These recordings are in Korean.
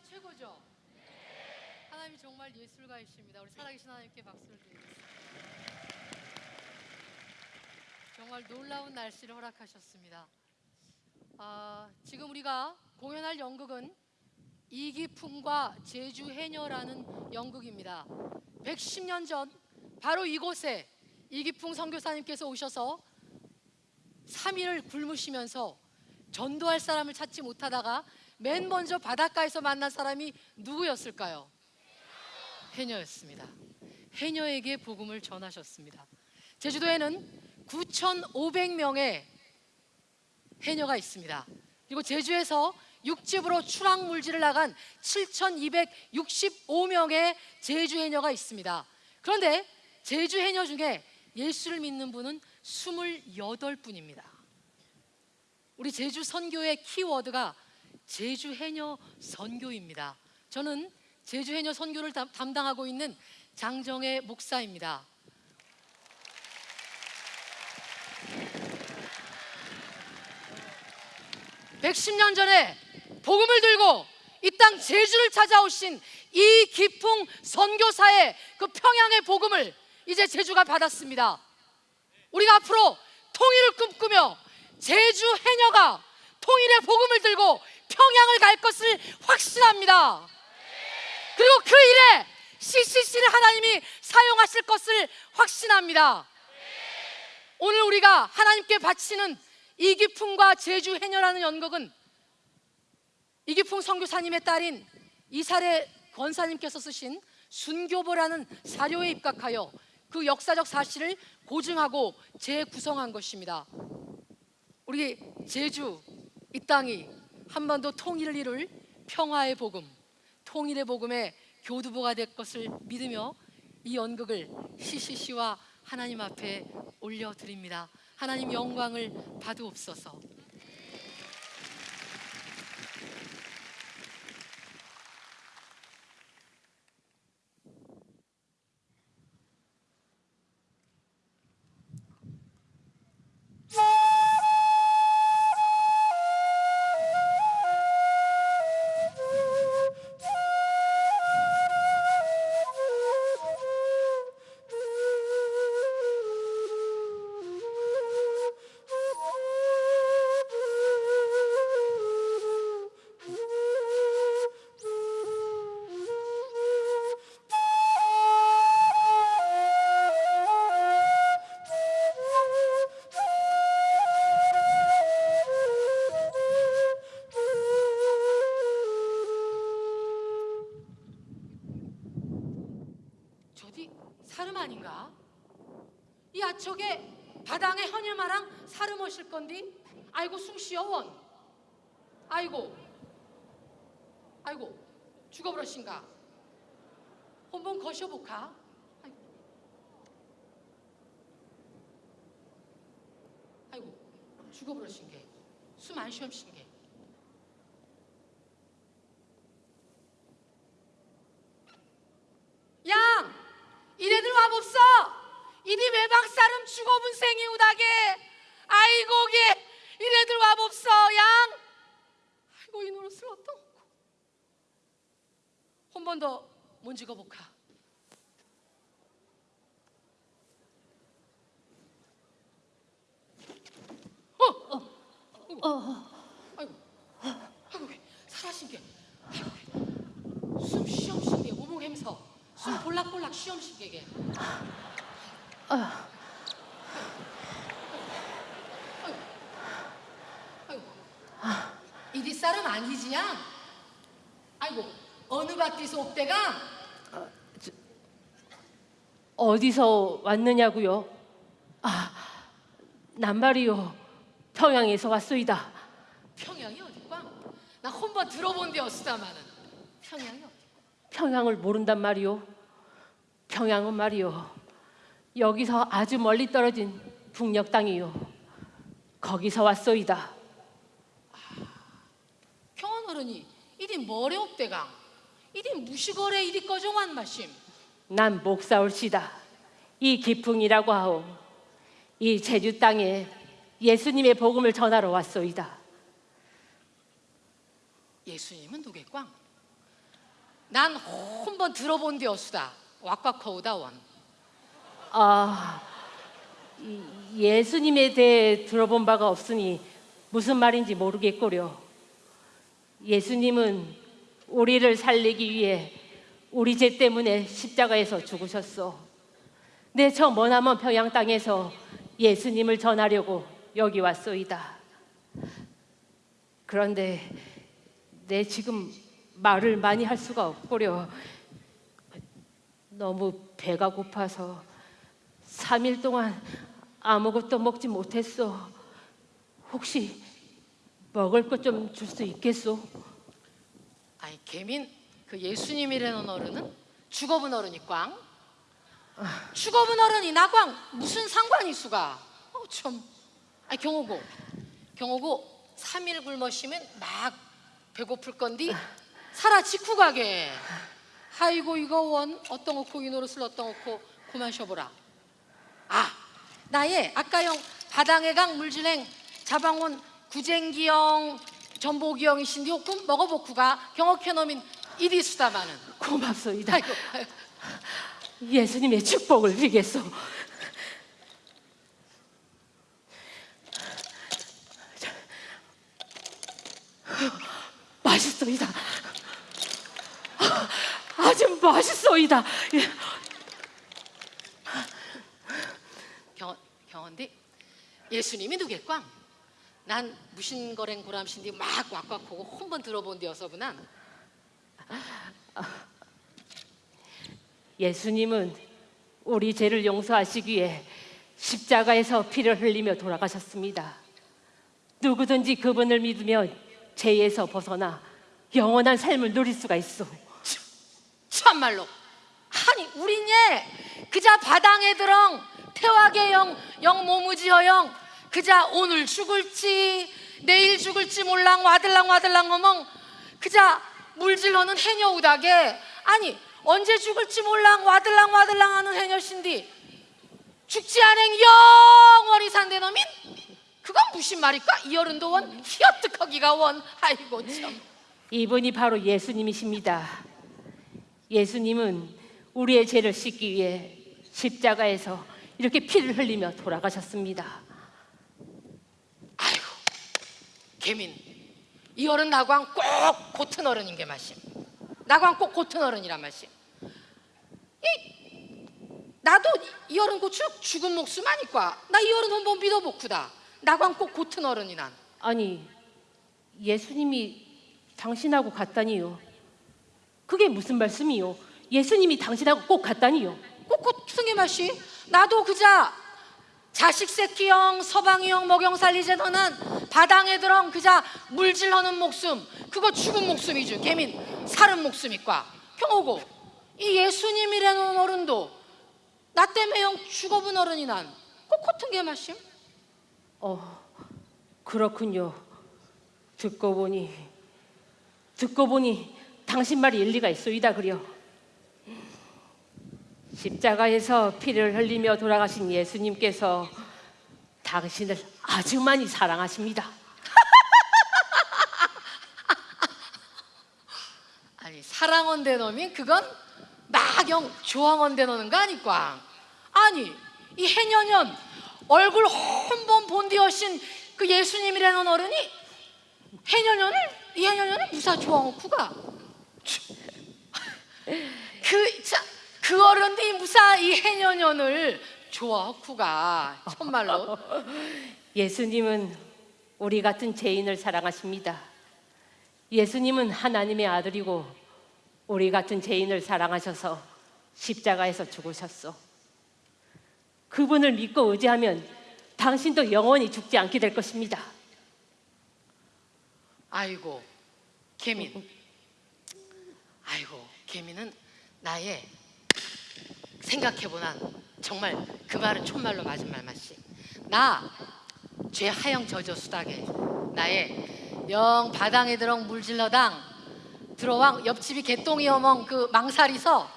날씨 최고죠? 하나님이 정말 예술가이십니다. 우리 살아계신 하나님께 박수를 드리겠습니다. 정말 놀라운 날씨를 허락하셨습니다. 아, 지금 우리가 공연할 연극은 이기풍과 제주 해녀라는 연극입니다. 110년 전 바로 이곳에 이기풍 선교사님께서 오셔서 3일을 굶으시면서 전도할 사람을 찾지 못하다가 맨 먼저 바닷가에서 만난 사람이 누구였을까요? 해녀였습니다. 해녀에게 복음을 전하셨습니다. 제주도에는 9,500명의 해녀가 있습니다. 그리고 제주에서 육지부로 출항 물질을 나간 7,265명의 제주 해녀가 있습니다. 그런데 제주 해녀 중에 예수를 믿는 분은 28분입니다. 우리 제주 선교의 키워드가 제주 해녀 선교입니다. 저는 제주 해녀 선교를 담- 담당하고 있는 장정혜 목사입니다. (110년) 전에 복음을 들고 이 땅 제주를 찾아오신 이 기풍 선교사의 그 평양의 복음을 이제 제주가 받았습니다. 우리가 앞으로 통일을 꿈꾸며 제주 해녀가 통일의 복음을 들고 평양을 갈 것을 확신합니다. 그리고 그 일에 CCC를 하나님이 사용하실 것을 확신합니다. 오늘 우리가 하나님께 바치는 이기풍과 제주 해녀라는 연극은 이기풍 선교사님의 딸인 이사례 권사님께서 쓰신 순교보라는 사료에 입각하여 그 역사적 사실을 고증하고 재구성한 것입니다. 우리 제주 이 땅이 한반도 통일을 이룰 평화의 복음, 통일의 복음의 교두보가 될 것을 믿으며 이 연극을 CCC와 하나님 앞에 올려드립니다. 하나님 영광을 받으옵소서. 사름 아닌가? 이 아척에 바당에 헌혈마랑 사름 오실 건디? 아이고 숭시여 원 아이고 아이고 죽어버렸신가? 한번 거셔볼까? 아이고 아이고 죽어버렸신 게숨 안 쉬엄신 게 양 이래들 와봅소 이리 외박 사람 죽어본 생이 우다게? 아이고 게 이래들 와봅소 양. 아이고 이 노릇을 어떡고. 한번더 문지거 볼까? 어, 어, 어, 아이고, 아이고, 왜 살아신 게, 아이고, 왜숨 쉬엄신 게, 오목 햄서, 숨 볼락볼락 쉬엄신 게 게. 아이고, 아이고, 이리 쌀은 아니지야. 아이고, 어느 밭에서 옵대가? 어디서 왔느냐고요? 아, 남말이요. 평양에서 왔소이다. 평양이 어디과? 나 한번 들어본 데 없다마는 평양이 어디? 평양을 모른단 말이요. 평양은 말이요. 여기서 아주 멀리 떨어진 북녘 땅이요. 거기서 왔소이다. 평양 어른이 이리 머리 옵대가? 이리 무시거래 이리 꺼정한 마심. 난 목사올시다. 이 기풍이라고 하오. 이 제주 땅에 예수님의 복음을 전하러 왔소이다. 예수님은 누겠꽝? 난 한번 들어본 데였수다. 왁왁커우다 원. 아, 이- 예수님에 대해 들어본 바가 없으니 무슨 말인지 모르겠고요. 예수님은 우리를 살리기 위해 우리 죄 때문에 십자가에서 죽으셨어. 내저 머나먼 평양 땅에서 예수님을 전하려고 여기 왔소이다. 그런데 내 지금 말을 많이 할 수가 없고려. 너무 배가 고파서 3일 동안 아무것도 먹지 못했어. 혹시 먹을 것 좀 줄 수 있겠소? 아이 개민 그 예수님이라는 어른은 죽어본 어른이 꽝. 죽어본 어른이 나꽝 무슨 상관이 수가? 어 참. 아이 경호고 경호고 3일 굶으시면 막 배고플 건디 살아 직후 가게. 아이고 이거 원 어떤 거코 이 노릇을 어떤 거코 그만 쉬어보라. 아 나의 아까형 바당의 강 물진행 자방원 구쟁기형 전복이형이 신디 혹금 먹어보쿠가 경옥해놈인 이리 수다마는 고맙소이다. 아이고 아이고. 예수님의 축복을 빌겠소. 맛있소이다. 아주 맛있소이다. 예. 경, 경원디 예수님이 누겠꽝? 난 무신거랭 고람신디 막 왁왁하고 한번 들어본 데여서구난 예수님은 우리 죄를 용서하시기 위해 십자가에서 피를 흘리며 돌아가셨습니다. 누구든지 그분을 믿으면 죄에서 벗어나 영원한 삶을 누릴 수가 있어. 참말로 아니 우리네 그자 바당에 들엉 태화계 영, 영 모무지허영 그자 오늘 죽을지 내일 죽을지 몰랑 와들랑 와들랑 어멍. 그자 물질러는 해녀우다게 아니 언제 죽을지 몰랑 와들랑 와들랑 하는 해녀신디. 죽지 않은 영원히 산대 놈인? 그건 무슨 말일까? 이 어른도 원 희어뜩하기가 원? 아이고 참. 이분이 바로 예수님이십니다. 예수님은 우리의 죄를 씻기 위해 십자가에서 이렇게 피를 흘리며 돌아가셨습니다. 아이고 개민. 이 어른 나광 꼭 고튼 어른인 게 말씀 나광 꼭 고튼 어른이란 말씀 이 나도 이 어른 고추 죽은 목숨 아니까? 나 이 어른 한번 믿어보쿠다. 나광 꼭 고튼 어른이 난. 아니 예수님이 당신하고 같다니요. 그게 무슨 말씀이요? 예수님이 당신하고 꼭 같다니요. 꼭 고튼 게 말씀 나도 그자 자식 새끼형 서방이형 먹영 살리제 너는 바당에 들엉 그자 물질하는 목숨. 그거 죽은 목숨이죠. 개민 살은 목숨이과. 경호고. 이 예수님이라는 어른도 나 때문에 형 죽어본 어른이 난꼭 같은 게 말씀 어 그렇군요. 듣고 보니 듣고 보니 당신 말이 일리가 있소이다 그려. 십자가에서 피를 흘리며 돌아가신 예수님께서 당신을 아주 많이 사랑하십니다. 아니 사랑원 대 놈이 그건 막영 조항원 대 노는 거 아니까 아니 이 해년년 얼굴 한번 본디어신 그 예수님이라는 어른이 해년년을 이 해년년을 무사 조항호쿠가 그자 그 어른이 무사 이 해년년을 좋아하쿠가 정말로 예수님은 우리 같은 죄인을 사랑하십니다. 예수님은 하나님의 아들이고 우리 같은 죄인을 사랑하셔서 십자가에서 죽으셨어. 그분을 믿고 의지하면 당신도 영원히 죽지 않게 될 것입니다. 아이고 개민 아이고 개민은 나의 생각해보나 정말 그 말은 촌말로 맞은 말 맞지. 나 죄 하영 저저 수닥에 나의 영 바당에 들엉 물질러당 들어왕 옆집이 개똥이 어멍 그 망살이서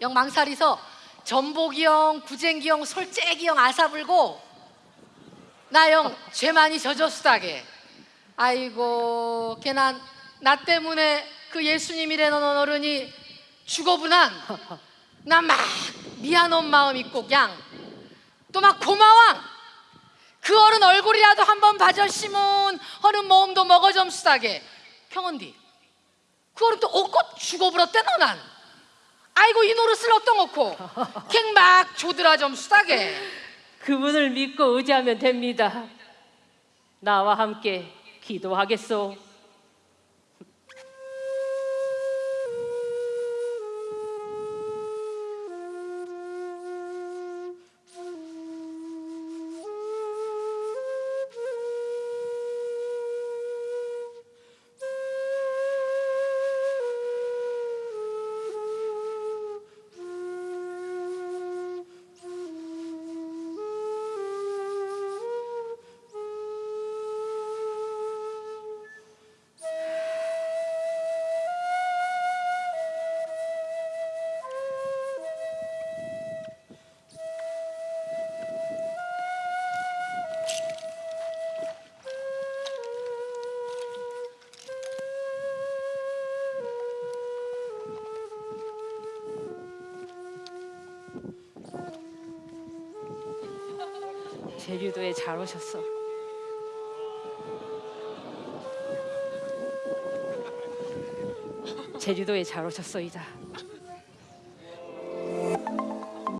영 망살이서 전복이형 구쟁기형 솔재기형 아사불고 나 영 죄 많이 저저 수닥에 아이고 걔난 나 때문에 그 예수님이라는 어른이. 죽어분한 나막 미안한 마음 있고 그냥 또막 고마워 그 어른 얼굴이라도 한번 봐줬시면 어른 모험도 먹어 좀 쓰다게. 평언디 그 어른 또 옷꽃 죽어버렸대 너 난. 아이고 이 노릇을 어떤 거고. 갱막 조드라 좀 쓰다게. 그분을 믿고 의지하면 됩니다. 나와 함께 기도하겠소. 제주도에 잘 오셨어. 제주도에 잘 오셨소이다.